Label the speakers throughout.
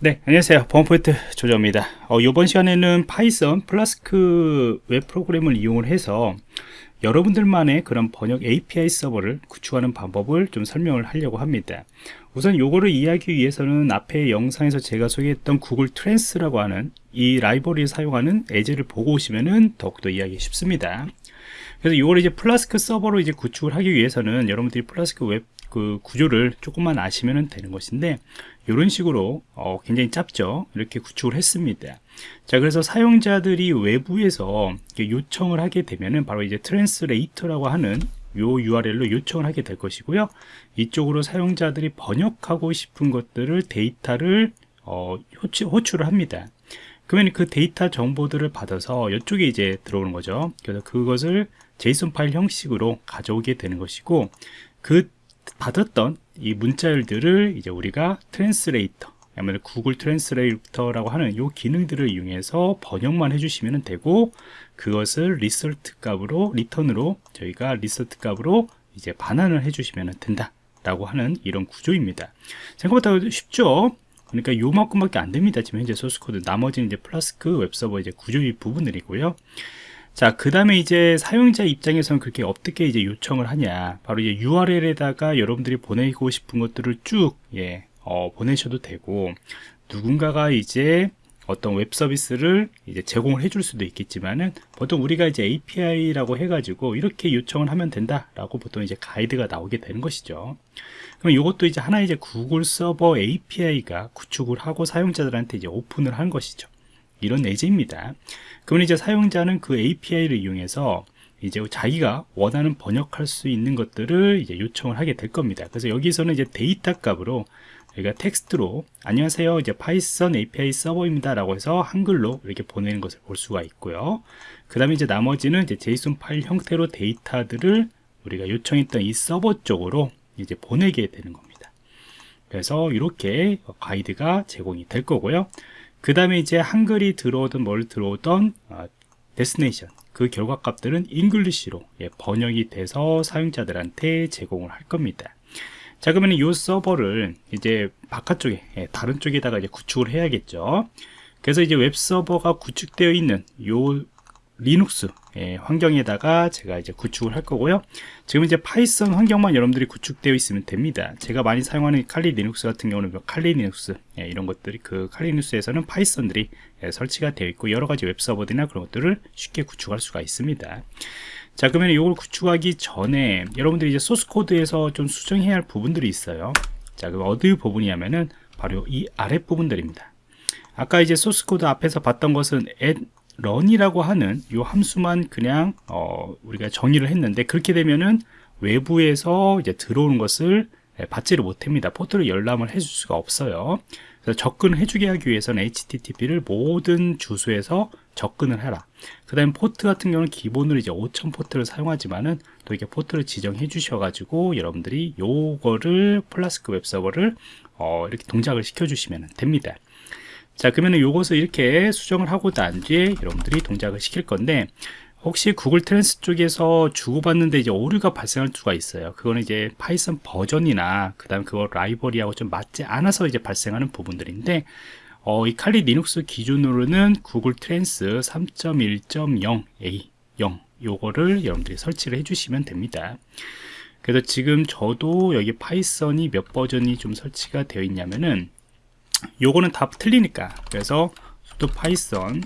Speaker 1: 네 안녕하세요. 보안프로젝트 조정원입니다. 어, 이번 시간에는 Python Flask 웹 프로그램을 이용을 해서 여러분들만의 그런 번역 API 서버를 구축하는 방법을 좀 설명을 하려고 합니다. 우선 요거를 이해하기 위해서는 앞에 영상에서 제가 소개했던 Google Trans라고 하는 이 라이브러리를 사용하는 예제를 보고 오시면은 더욱더 이해하기 쉽습니다. 그래서 이걸 이제 플라스크 서버로 이제 구축을 하기 위해서는 여러분들이 플라스크 웹 그 구조를 조금만 아시면 되는 것인데 이런 식으로 어, 굉장히 짧죠. 이렇게 구축을 했습니다. 자 그래서 사용자들이 외부에서 요청을 하게 되면은 바로 이제 translator라고 하는 요 URL로 요청을 하게 될 것이고요. 이쪽으로 사용자들이 번역하고 싶은 것들을 데이터를 어, 호출, 호출을 합니다. 그러면 그 데이터 정보들을 받아서 이쪽에 이제 들어오는 거죠. 그래서 그것을 JSON 파일 형식으로 가져오게 되는 것이고 그 받았던 이 문자열들을 이제 우리가 translator 아니면 Google translator라고 하는 이 기능들을 이용해서 번역만 해주시면 되고 그것을 result 값으로 리턴으로 저희가 result 값으로 이제 반환을 해주시면 된다 라고 하는 이런 구조입니다. 생각보다 쉽죠? 그러니까 요만큼밖에 안 됩니다. 지금 현재 소스 코드. 나머지는 이제 플라스크 웹서버 이제 구조의 부분들이고요 자, 그 다음에 이제 사용자 입장에서는 그렇게 어떻게 이제 요청을 하냐. 바로 이제 URL에다가 여러분들이 보내고 싶은 것들을 쭉, 예, 어, 보내셔도 되고, 누군가가 이제 어떤 웹 서비스를 이제 제공을 해줄 수도 있겠지만은 보통 우리가 이제 API라고 해가지고 이렇게 요청을 하면 된다라고 보통 이제 가이드가 나오게 되는 것이죠. 그럼 이것도 이제 하나의 이제 구글 서버 API가 구축을 하고 사용자들한테 이제 오픈을 한 것이죠. 이런 예제입니다. 그러면 이제 사용자는 그 API를 이용해서 이제 자기가 원하는 번역할 수 있는 것들을 이제 요청을 하게 될 겁니다. 그래서 여기서는 이제 데이터 값으로 저희가 텍스트로 안녕하세요 이제 Python API 서버입니다 라고 해서 한글로 이렇게 보내는 것을 볼 수가 있고요 그 다음에 이제 나머지는 이제 JSON 파일 형태로 데이터들을 우리가 요청했던 이 서버 쪽으로 이제 보내게 되는 겁니다 그래서 이렇게 가이드가 제공이 될 거고요 그 다음에 이제 한글이 들어오든 뭘 들어오던 어, destination 그 결과 값들은 English로 예, 번역이 돼서 사용자들한테 제공을 할 겁니다. 자 그러면 이 서버를 이제 바깥쪽에 예, 다른 쪽에다가 이제 구축을 해야겠죠. 그래서 이제 웹 서버가 구축되어 있는 요 리눅스 예, 환경에다가 제가 이제 구축을 할 거고요. 지금 이제 Python 환경만 여러분들이 구축되어 있으면 됩니다. 제가 많이 사용하는 Kali Linux 같은 경우는 뭐 Kali Linux 예, 이런 것들이 그 칼리 리눅스에서는 파이썬들이 예, 설치가 되어 있고 여러 가지 웹 서버들이나 그런 것들을 쉽게 구축할 수가 있습니다. 자 그러면 이걸 구축하기 전에 여러분들이 이제 소스 코드에서 좀 수정해야 할 부분들이 있어요. 자 그럼 어디 부분이냐면은 바로 이 아래 부분들입니다. 아까 이제 소스 코드 앞에서 봤던 것은 app run이라고 하는 이 함수만 그냥 어, 우리가 정의를 했는데 그렇게 되면은 외부에서 이제 들어오는 것을 예, 받지를 못합니다. 포트를 열람을 해줄 수가 없어요. 그래서 접근을 해주게 하기 위해서는 HTTP를 모든 주소에서 접근을 해라. 그 다음에 포트 같은 경우는 기본으로 이제 5000 포트를 사용하지만은 또 이렇게 포트를 지정해 주셔가지고 여러분들이 요거를 플라스크 웹 서버를 어, 이렇게 동작을 시켜 주시면 됩니다. 자 그러면 이것을 이렇게 수정을 하고 난 뒤에 여러분들이 동작을 시킬 건데 혹시 Googletrans 쪽에서 주고받는데 이제 오류가 발생할 수가 있어요. 그거는 이제 파이썬 버전이나 그 다음 그거 라이브러리하고 좀 맞지 않아서 이제 발생하는 부분들인데 어, 이 칼리 리눅스 기준으로는 Googletrans 3.1.0a 0 요거를 여러분들이 설치를 해주시면 됩니다. 그래서 지금 저도 여기 파이썬이 몇 버전이 좀 설치가 되어 있냐면은 요거는 다 틀리니까. 그래서 sudo 파이썬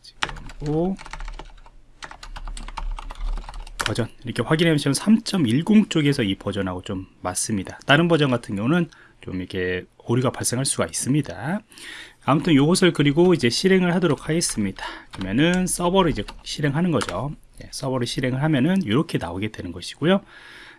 Speaker 1: 지금 버전. 이렇게 확인해 보시면 3.10 쪽에서 이 버전하고 좀 맞습니다. 다른 버전 같은 경우는 좀 이렇게 오류가 발생할 수가 있습니다. 아무튼 요것을 그리고 이제 실행을 하도록 하겠습니다. 그러면은 서버를 이제 실행하는 거죠. 예, 서버를 실행을 하면은 이렇게 나오게 되는 것이고요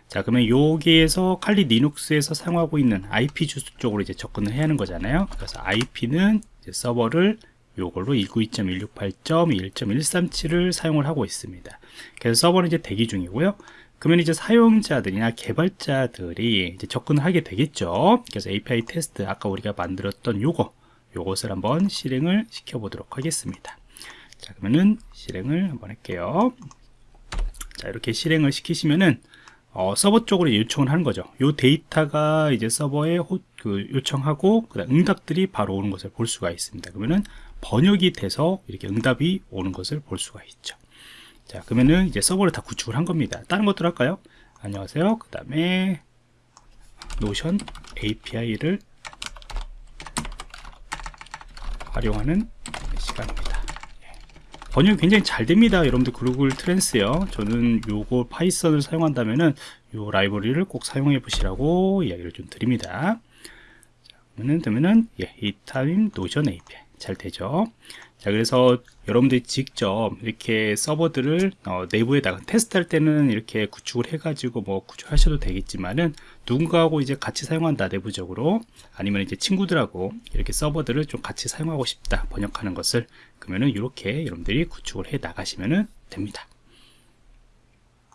Speaker 1: 자 그러면 여기에서 칼리 리눅스에서 사용하고 있는 IP 주소 쪽으로 이제 접근을 해야 하는 거잖아요. 그래서 IP는 서버를 요걸로 192.168.1.137을 사용을 하고 있습니다. 그래서 서버는 이제 대기 중이고요. 그러면 이제 사용자들이나 개발자들이 이제 접근을 하게 되겠죠. 그래서 API 테스트 아까 우리가 만들었던 요거 요것을 한번 실행을 시켜 보도록 하겠습니다. 자 그러면은 실행을 한번 할게요. 자 이렇게 실행을 시키시면은 어, 서버 쪽으로 요청을 하는 거죠. 이 데이터가 이제 서버에 호, 그 요청하고 그다음 응답들이 바로 오는 것을 볼 수가 있습니다. 그러면은 번역이 돼서 이렇게 응답이 오는 것을 볼 수가 있죠. 자, 그러면은 이제 서버를 다 구축을 한 겁니다. 다른 것들 할까요? 안녕하세요. 그 다음에 노션 API를 활용하는 시간입니다. 예. 번역 굉장히 잘 됩니다. 여러분들 Googletrans요. 저는 요거 파이썬을 사용한다면은 요 라이브러리를 꼭 사용해 보시라고 이야기를 좀 드립니다. 자, 그러면은 되면은 예, 이 타임 노션 API 잘 되죠. 자, 그래서 여러분들이 직접 이렇게 서버들을 어, 내부에다가 테스트할 때는 이렇게 구축을 해 가지고 뭐 구축하셔도 되겠지만은 누군가하고 이제 같이 사용한다 내부적으로 아니면 이제 친구들하고 이렇게 서버들을 좀 같이 사용하고 싶다 번역하는 것을 그러면은 이렇게 여러분들이 구축을 해 나가시면은 됩니다.